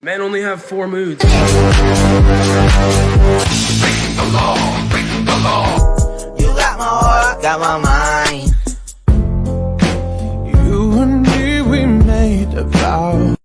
Men only have four moods. Breaking the law, breaking the law. You got my heart, got my mind. You and me, we made a vow